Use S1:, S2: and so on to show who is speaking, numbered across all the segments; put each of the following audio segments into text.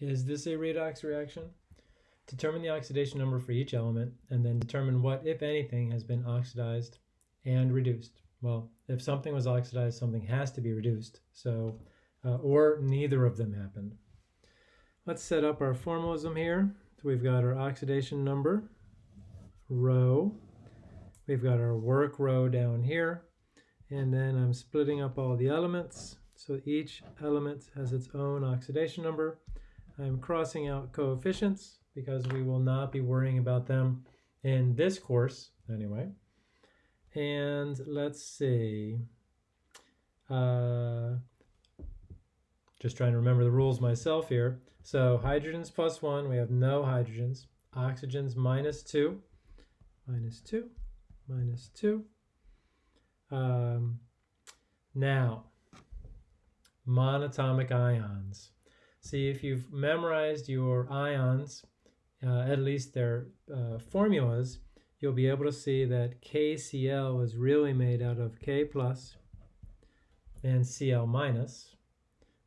S1: Is this a redox reaction? Determine the oxidation number for each element and then determine what, if anything, has been oxidized and reduced. Well, if something was oxidized, something has to be reduced. So, uh, or neither of them happened. Let's set up our formalism here. So we've got our oxidation number, row. We've got our work row down here. And then I'm splitting up all the elements. So each element has its own oxidation number. I'm crossing out coefficients because we will not be worrying about them in this course anyway. And let's see. Uh, just trying to remember the rules myself here. So hydrogens plus one, we have no hydrogens. Oxygens minus two, minus two, minus two. Um, now, monatomic ions. See, if you've memorized your ions, uh, at least their uh, formulas, you'll be able to see that KCl is really made out of K plus and Cl minus,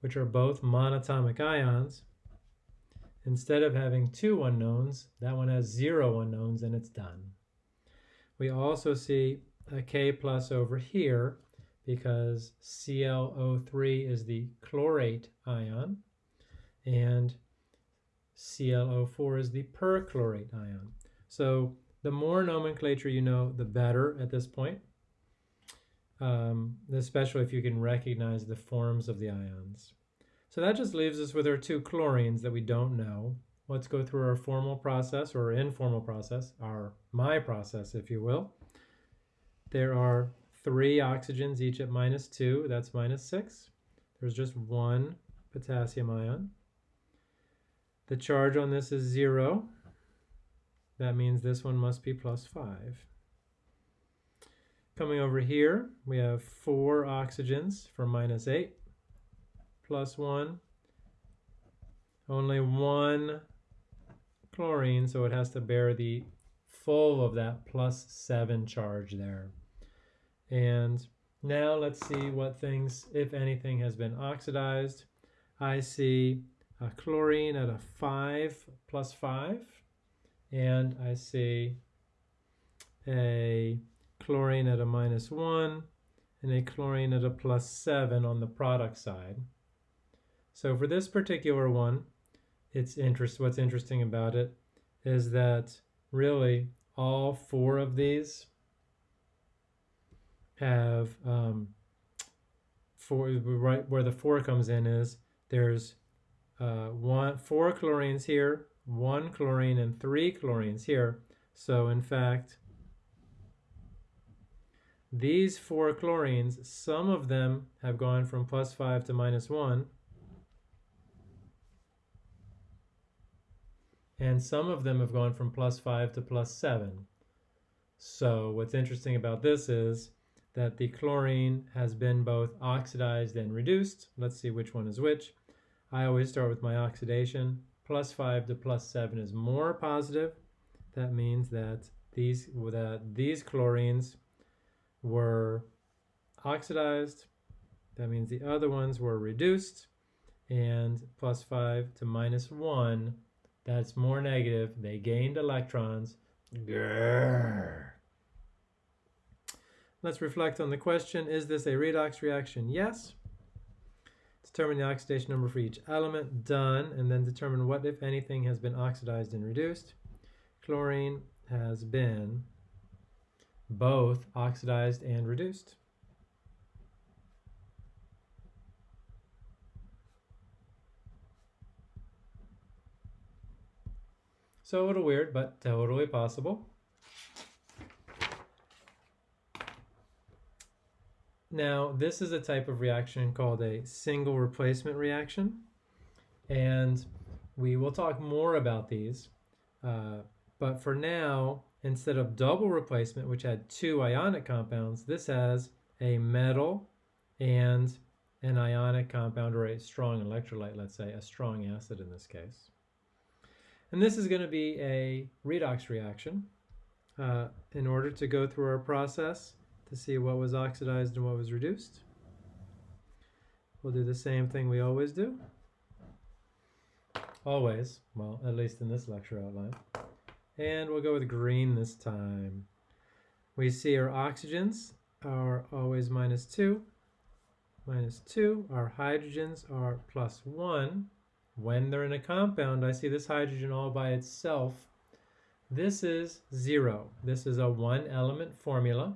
S1: which are both monatomic ions. Instead of having two unknowns, that one has zero unknowns and it's done. We also see a K plus over here because ClO3 is the chlorate ion and ClO4 is the perchlorate ion. So the more nomenclature you know, the better at this point, um, especially if you can recognize the forms of the ions. So that just leaves us with our two chlorines that we don't know. Let's go through our formal process or informal process, our my process, if you will. There are three oxygens, each at minus two, that's minus six. There's just one potassium ion. The charge on this is zero, that means this one must be plus 5. Coming over here, we have four oxygens for minus 8, plus 1. Only one chlorine, so it has to bear the full of that plus 7 charge there. And now let's see what things, if anything, has been oxidized. I see a chlorine at a 5 plus 5 and I see a chlorine at a minus 1 and a chlorine at a plus 7 on the product side. So for this particular one, it's interest, what's interesting about it is that really all four of these have um, four, right where the four comes in is there's uh, one four chlorines here one chlorine and three chlorines here. So in fact, these four chlorines, some of them have gone from plus 5 to minus 1, and some of them have gone from plus 5 to plus 7. So what's interesting about this is that the chlorine has been both oxidized and reduced. Let's see which one is which. I always start with my oxidation plus 5 to plus 7 is more positive. That means that these, that these chlorines were oxidized. That means the other ones were reduced. And plus 5 to minus 1, that's more negative. They gained electrons. Grrr. Let's reflect on the question, is this a redox reaction? Yes. Determine the oxidation number for each element, done, and then determine what, if anything, has been oxidized and reduced. Chlorine has been both oxidized and reduced. So a little weird, but totally possible. Now, this is a type of reaction called a single replacement reaction. And we will talk more about these. Uh, but for now, instead of double replacement, which had two ionic compounds, this has a metal and an ionic compound or a strong electrolyte, let's say, a strong acid in this case. And this is going to be a redox reaction. Uh, in order to go through our process, to see what was oxidized and what was reduced. We'll do the same thing we always do. always. Well, at least in this lecture outline. And we'll go with green this time. We see our oxygens are always minus 2, minus 2. Our hydrogens are plus 1. When they're in a compound, I see this hydrogen all by itself. This is 0. This is a one-element formula.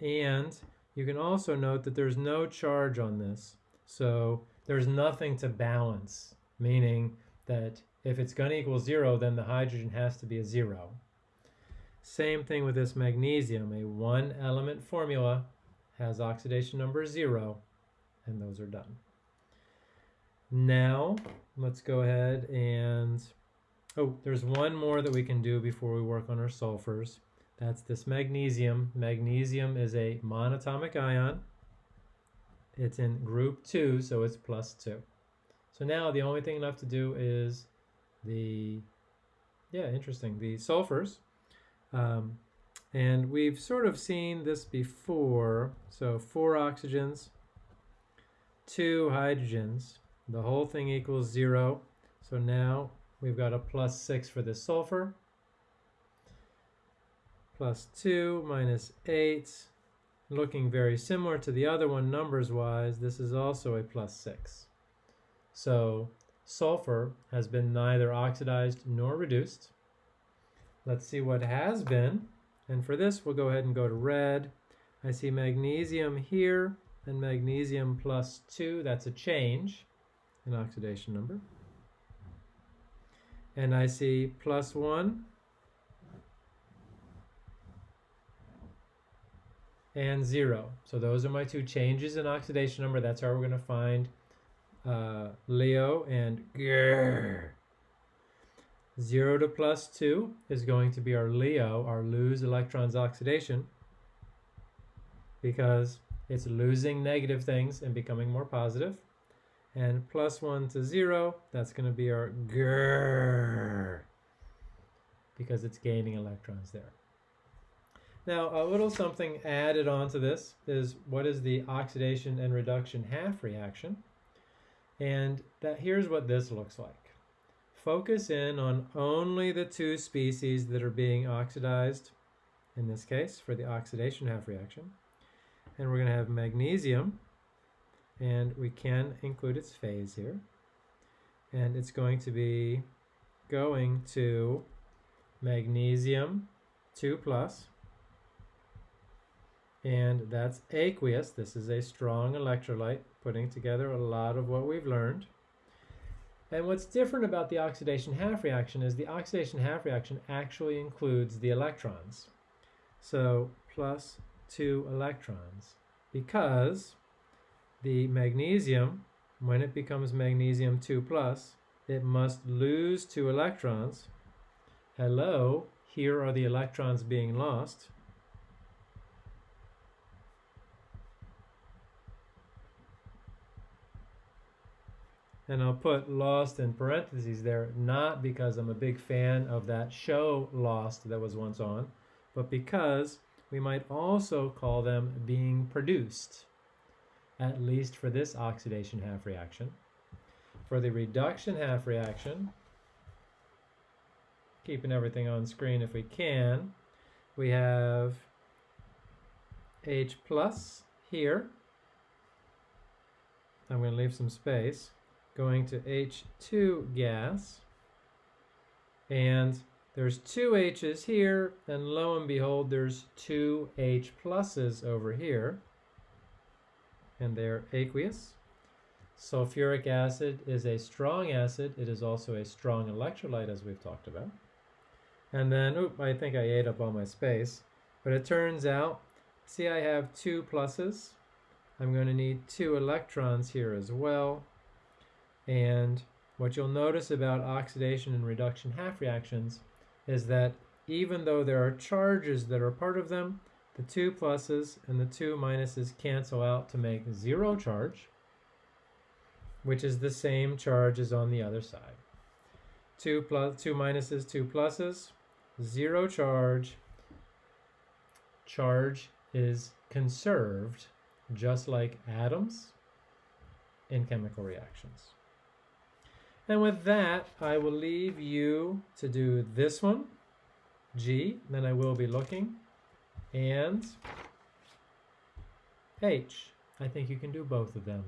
S1: And you can also note that there's no charge on this. So there's nothing to balance, meaning that if it's going to equal 0, then the hydrogen has to be a 0. Same thing with this magnesium. A one element formula has oxidation number 0, and those are done. Now, let's go ahead and, oh, there's one more that we can do before we work on our sulfurs. That's this magnesium. Magnesium is a monatomic ion. It's in group 2, so it's plus 2. So now the only thing left to do is the, yeah, interesting, the sulfurs. Um, and we've sort of seen this before. So four oxygens, two hydrogens. The whole thing equals zero. So now we've got a plus six for the sulfur. Plus two minus eight. Looking very similar to the other one numbers wise, this is also a plus six. So sulfur has been neither oxidized nor reduced. Let's see what has been. And for this, we'll go ahead and go to red. I see magnesium here and magnesium plus 2. That's a change in oxidation number. And I see plus 1 and 0. So those are my two changes in oxidation number. That's how we're going to find uh, Leo and grrr. 0 to plus 2 is going to be our Leo, our lose electrons oxidation, because it's losing negative things and becoming more positive. And plus 1 to 0, that's going to be our grrr, because it's gaining electrons there. Now, a little something added onto this is what is the oxidation and reduction half reaction? And that here's what this looks like focus in on only the two species that are being oxidized, in this case, for the oxidation half reaction. And we're going to have magnesium, and we can include its phase here. And it's going to be going to magnesium 2 plus, and that's aqueous. This is a strong electrolyte, putting together a lot of what we've learned. And what's different about the oxidation half reaction is the oxidation half reaction actually includes the electrons. So plus two electrons because the magnesium, when it becomes magnesium 2 plus, it must lose two electrons. Hello, here are the electrons being lost. And I'll put Lost in parentheses there, not because I'm a big fan of that show Lost that was once on, but because we might also call them being produced, at least for this oxidation half reaction. For the reduction half reaction, keeping everything on screen if we can, we have H plus here. I'm going to leave some space going to H2 gas. And there's two H's here, and lo and behold, there's two H pluses over here. And they're aqueous. Sulfuric acid is a strong acid. It is also a strong electrolyte, as we've talked about. And then, oop, I think I ate up all my space. But it turns out, see I have two pluses. I'm going to need two electrons here as well. And what you'll notice about oxidation and reduction half reactions is that even though there are charges that are part of them, the two pluses and the two minuses cancel out to make zero charge, which is the same charge as on the other side. Two, plus, two minuses, two pluses, zero charge. Charge is conserved just like atoms in chemical reactions. And with that, I will leave you to do this one, G, then I will be looking, and H. I think you can do both of them.